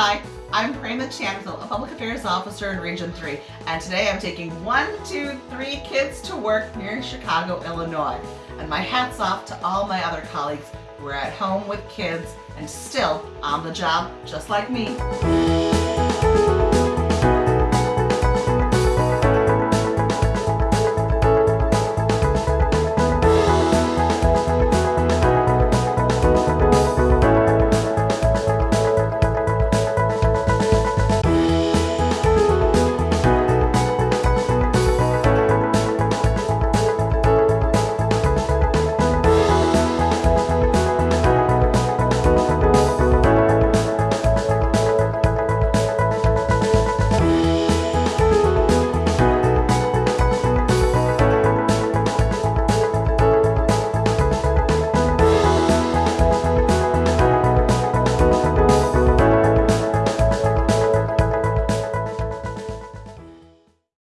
Hi, I'm Prema Chanville, a Public Affairs Officer in Region 3, and today I'm taking one, two, three kids to work near Chicago, Illinois. And my hat's off to all my other colleagues who are at home with kids and still on the job, just like me.